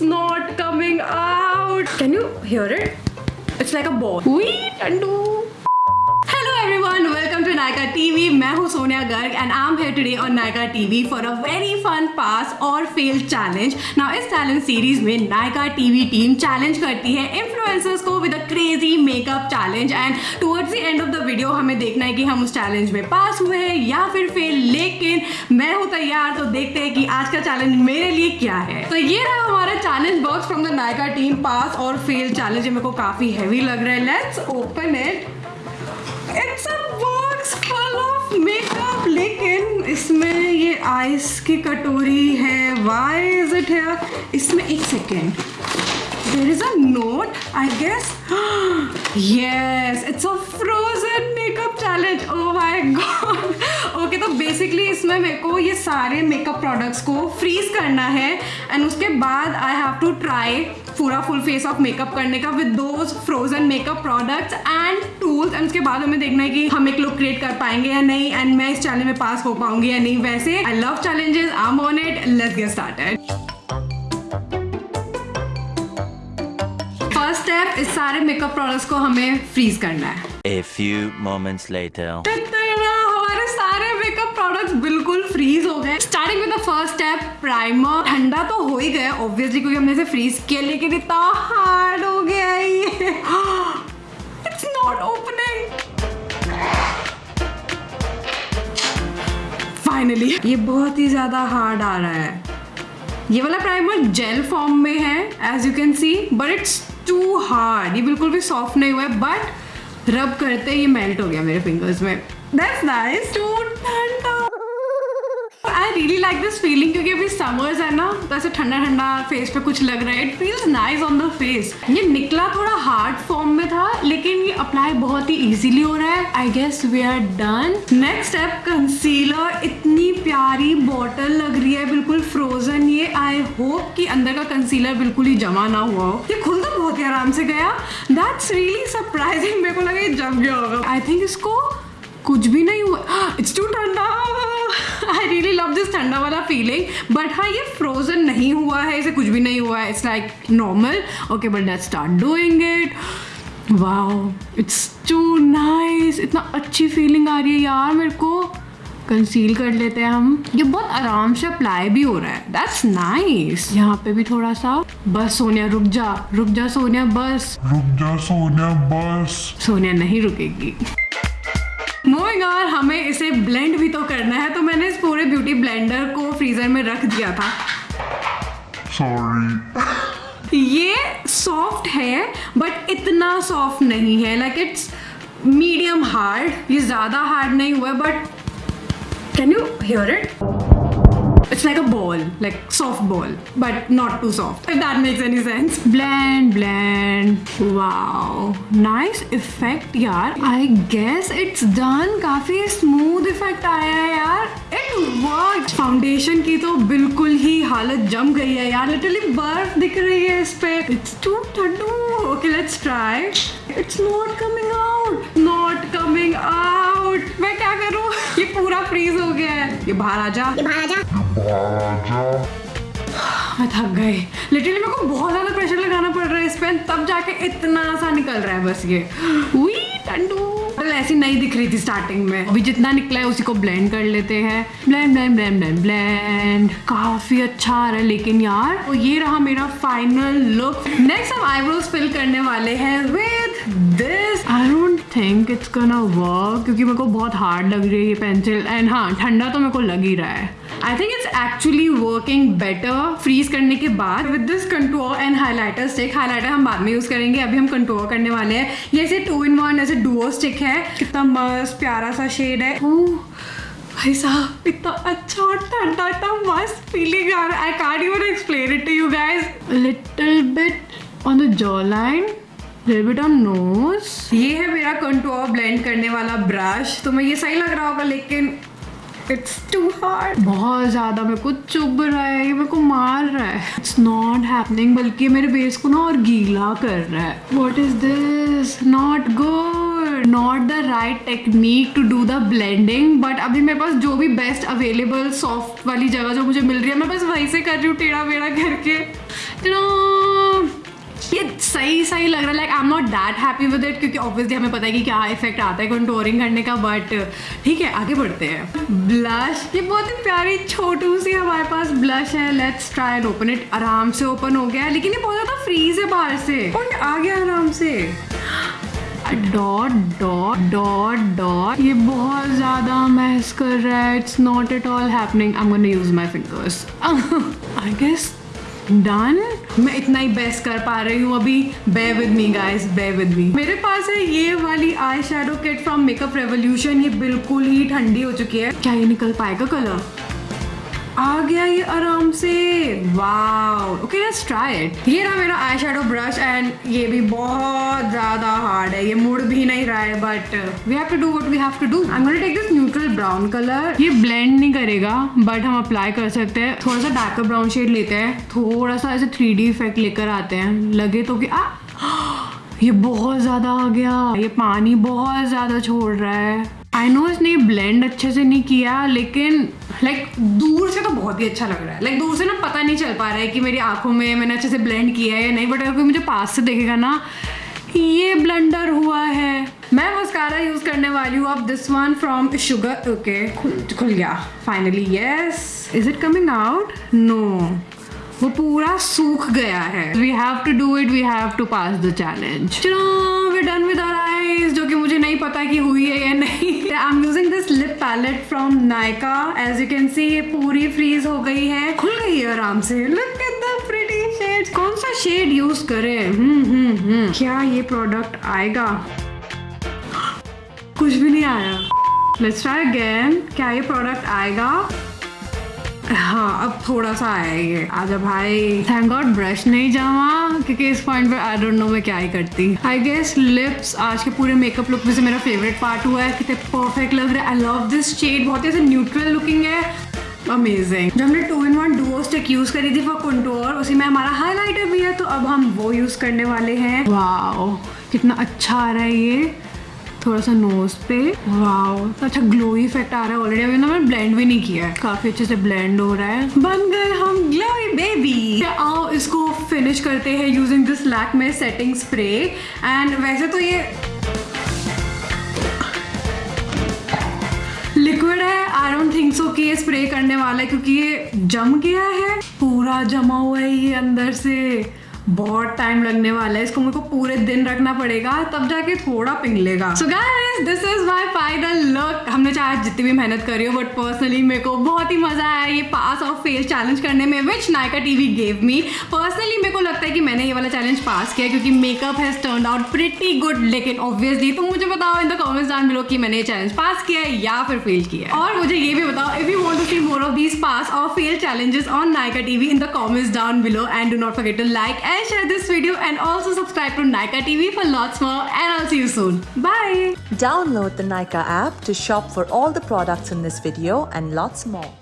It's not coming out. Can you hear it? It's like a ball. Wee, Tandu. Nykaa TV मैं हूँ Sonia Garg and I am here today on Nykaa TV for a very fun pass और fail challenge now इस challenge series में Nykaa TV team challenge करती है influencers को with a crazy makeup challenge and towards the end of the video हमें देखना है कि हम उस चैलेंज में पास हुए हैं या फिर फेल लेकिन मैं हूँ तैयार तो देखते हैं कि आज का चैलेंज मेरे लिए क्या है। तो ये रहा हमारा challenge box from the Nykaa team pass और फेल चैलेंज मेरे को काफ़ी हैवी लग रहा है। Let's open it it's a full of makeup लेकिन इसमें ये आइस की कटोरी है। व्हाई इज़ इट हियर इसमें एक second there is a note I guess yes it's a frozen makeup challenge oh my god okay तो बेसिकली इसमें मेरे को ये सारे मेकअप प्रोडक्ट्स को फ्रीज करना है। एंड उसके बाद आई हैव टू ट्राई पूरा फुल फेस ऑफ़ मेकअप करने का with those frozen makeup products and tools and उसके बाद हमें देखना है कि हम एक लुक क्रिएट कर पाएँगे या नहीं एंड मैं इस चैलेंज में पास हो पाऊँगी या नहीं. वैसे I love challenges I am on it let's get started first step इस सारे मेकअप प्रोडक्ट्स को हमें फ्रीज करना है. A few moments later. हमारे सारे मेकअप प्रोडक्ट्स बिल्कुल फ्रीज हो गए। Starting with the first step primer ठंडा तो हो ही गया ऑब्वियसली क्योंकि हमने इसे फ्रीज किया, लेकिन इतना हार्ड हो गया ये। इट्स नॉट ओपनिंग फाइनली ये बहुत ही ज़्यादा हार्ड आ रहा है। ये वाला प्राइमर जेल फॉर्म में है as you can see but it's too hard ये बिल्कुल भी सॉफ्ट नहीं हुआ है बट रब करते ये मेल्ट हो गया मेरे फिंगर्स में। दैट्स नाइस टू ठंडा। I really like this feeling क्योंकि अभी समर्स है ना तो ऐसे ठंडा ठंडा फेस पे कुछ लग रहा है। It feels nice on the face ये निकला थोड़ा हार्ड फॉर्म में था, लेकिन ये अप्लाई बहुत ही इजीली हो रहा है। I guess we are done next step concealer इतनी प्यारी बॉटल लग रही है, बिल्कुल फ्रोजन ये। आई होप कि अंदर का कंसीलर बिल्कुल ही जमा ना हुआ हो। ये खुल तो बहुत ही आराम से गया। दैट्स रियली सरप्राइजिंग मेरे को लगा ये जम गया होगा। आई थिंक इसको कुछ भी नहीं हुआ। इट्स टू ठंडा। रियली लव दिस ठंडा वाला फीलिंग बट हाँ ये फ्रोजन नहीं हुआ है इसे कुछ भी नहीं हुआ है it's like normal okay but let's start doing it wow it's too nice इतना अच्छी फीलिंग आ रही है यार मेरे को। कंसील कर लेते हैं हम। ये बहुत आराम से अप्लाई भी हो रहा है। दैट्स नाइस यहाँ पे भी थोड़ा सा। बस सोनिया रुक जा। रुक जा सोनिया बस। रुक जा सोनिया बस। सोनिया नहीं रुकेगी। मूविंग ऑन हमें इसे ब्लेंड भी तो करना है तो मैंने इस पूरे ब्यूटी ब्लेंडर को फ्रीजर में रख दिया था। सॉरी ये सॉफ्ट है बट इतना सॉफ्ट नहीं है। लाइक इट्स मीडियम हार्ड ये ज़्यादा हार्ड नहीं हुआ but can you hear it It's like a ball, like soft ball, but not too soft. If that makes any sense. Blend, blend. Wow, nice effect, यार. I guess it's done. काफ़ी smooth effect आया है यार. It worked. Foundation की तो बिल्कुल ही हालत जम गई है यार. Literally बर्फ़ दिख रही है इस पे. It's too ठंडू. Okay, let's try. It's not coming out. Not coming out. मैं क्या करूँ? ये पूरा फ्रीज हो गया है. ये बाहर आ जा. मैं थक गई। लिटरली मेरे को बहुत ज़्यादा प्रेशर लगाना पड़ रहा है इस पे। तब जाके इतना सा निकल रहा है बस ये। उई टंडू। ऐसी नहीं दिख रही थी स्टार्टिंग में। अभी जितना निकला है उसी को ब्लेंड कर लेते हैं। Blend blend blend blend blend काफ़ी अच्छा आ रहा है लेकिन यार तो ये रहा मेरा फाइनल लुक नेक्स्ट हम आईब्रोज फिल करने वाले हैं with this I don't think it's gonna work क्योंकि मेरे को बहुत हार्ड लग रही है ये पेंसिल एंड हाँ ठंडा तो मेरे को लग ही रहा है. I think it's actually working better freeze करने के बाद with this contour and highlighter stick highlighter हम बाद में यूज़ करेंगे. अभी हम कंटूर करने वाले हैं. ये ऐसे टू इन वन ऐसे डुओ स्टिक है. कितना मस्त प्यारा सा शेड है. ओह, भाई साहब इतना अच्छा और ठंडा इतना मस्त फीलिंग आ रहा है. I can't even explain it to you guys little bit on the jaw line on nose ये है मेरा कंटूर ब्लेंड करने वाला ब्रश तो मैं ये सही लग रहा होगा, लेकिन इट्स टू हार्ड बहुत ज़्यादा मेरे को चुभ रहा है, ये मेरे को मार रहा है। इट्स नॉट हैपनिंग बल्कि मेरे बेस को ना और गीला कर रहा है। What is this not good not the right technique to do the blending but अभी मेरे पास जो भी बेस्ट अवेलेबल सॉफ्ट वाली जगह जो मुझे मिल रही है, मैं बस वहीं से कर रही हूँ टेढ़ा बेड़ा करके तो ये सही सही लग रहा है। Like I am not that happy with it क्योंकि ऑब्वियसली हमें पता है कि क्या इफ़ेक्ट आता है कंटोरिंग करने का बट ठीक है, आगे बढ़ते हैं। ब्लश ये बहुत ही प्यारी, छोटू सी हमारे पास ब्लश है। Let's try and open it आराम से ओपन हो गया है, लेकिन ये बहुत ज़्यादा फ्रीज है बाहर से। और आ गया आराम से। डॉट डॉट डॉट डॉट ये बहुत ज़्यादा महस कर रहा है। It's not at all happening I am gonna use my fingers I guess done मैं इतना ही बेस्ट कर पा रही हूँ अभी। Bear with me guys bear with me मेरे पास है ये वाली eyeshadow kit from makeup revolution ये बिल्कुल ही ठंडी हो चुकी है। क्या ये निकल पाएगा कलर आ गया ये आराम से। ओके लेट्स ट्राई इट ये रहा मेरा आई शेडो ब्रश एंड ये भी बहुत ज़्यादा हार्ड है। ये मुड़ भी नहीं रहा है but we have to do what we have to do I gonna take this neutral brown colour ये ब्लेंड नहीं करेगा बट हम अप्लाई कर सकते हैं। थोड़ा सा डार्कर ब्राउन शेड लेते हैं। थोड़ा सा ऐसे थ्री इफ़ेक्ट लेकर आते हैं। लगे तो कि, आ, ये बहुत ज़्यादा आ गया। ये पानी बहुत ज़्यादा छोड़ रहा है। आई नो इसने ब्लेंड अच्छे से नहीं किया लेकिन लाइक like, दूर से तो बहुत ही अच्छा लग रहा है। लाइक like, दूर से ना पता नहीं चल पा रहा है कि मेरी आँखों में मैंने अच्छे से ब्लेंड किया है या नहीं बट अगर कोई मुझे पास से देखेगा ना ये ब्लेंडर हुआ है। मैं मस्कारा यूज़ करने वाली हूँ अब this one from Sugar okay खुल गया finally yes is it coming out no वो पूरा सूख गया है। We have to do it we have to pass the challenge चलो we done with our eyes जो कि मुझे नहीं पता कि हुई है या नहीं। I am using this lip palette from Nykaa as you can see ये पूरी फ्रीज हो गई है। खुल गई है आराम से। Look at the pretty shade कौन सा शेड यूज़ करें? हम्म हम्म हम्म। क्या ये प्रोडक्ट आएगा? कुछ भी नहीं आया। लेट्स ट्राई अगेन क्या ये प्रोडक्ट आएगा? हाँ अब थोड़ा सा आया ये आजा भाई। थैंक गॉड ब्रश नहीं जावा क्योंकि इस पॉइंट पे आई डोंट नो मैं क्या ही करती। आई गेस लिप्स आज के पूरे मेकअप लुक में से मेरा फेवरेट पार्ट हुआ है, कितने परफेक्ट लग रहा है। आई लव दिस शेड बहुत ही ऐसे न्यूट्रल लुकिंग है। अमेजिंग जब हमने two in one duo stick use करी थी फॉर कंटोर उसी में हमारा हाईलाइटर भी है तो अब हम वो यूज़ करने वाले हैं। वाओ कितना अच्छा आ रहा है ये। थोड़ा सा नोज़ पे। वाओ अच्छा ग्लो इफ़ेक्ट आ रहा है ऑलरेडी अभी ना मैंने ब्लेंड भी नहीं किया है। काफ़ी अच्छे से ब्लेंड हो रहा है। बन गए हम ग्लोई बेबी आओ, इसको फिनिश करते हैं using this Lakme setting spray and वैसे तो ये लिक्विड है। आई डोंट थिंक सो कि ये स्प्रे करने वाला है, क्योंकि ये जम गया है। पूरा जमा हुआ है ये अंदर से। बहुत टाइम लगने वाला है, इसको मेरे को पूरे दिन रखना पड़ेगा, तब जाके थोड़ा पिघलेगा। So guys this is my final look हमने चाहे जितनी भी मेहनत करी हो बट पर्सनली मेरे को बहुत ही मज़ा आया ये पास और फेल चैलेंज करने में which Nykaa TV gave me personally मेरे को लगता है कि मैंने ये वाला चैलेंज पास किया, क्योंकि makeup has turn out pretty good लेकिन ऑब्वियसली तुम मुझे बताओ in the comments down below कि मैंने ये चैलेंज पास किया है या फिर फेल किया है। और मुझे ये भी बताओ if you want to see more of these pass और fail challenges on Nika TV in the comments down below and do not forget to like and share this video and also subscribe to Nika TV for lots more and I'll see you soon. Bye! Download the Nika app to shop for all the products in this video and lots more.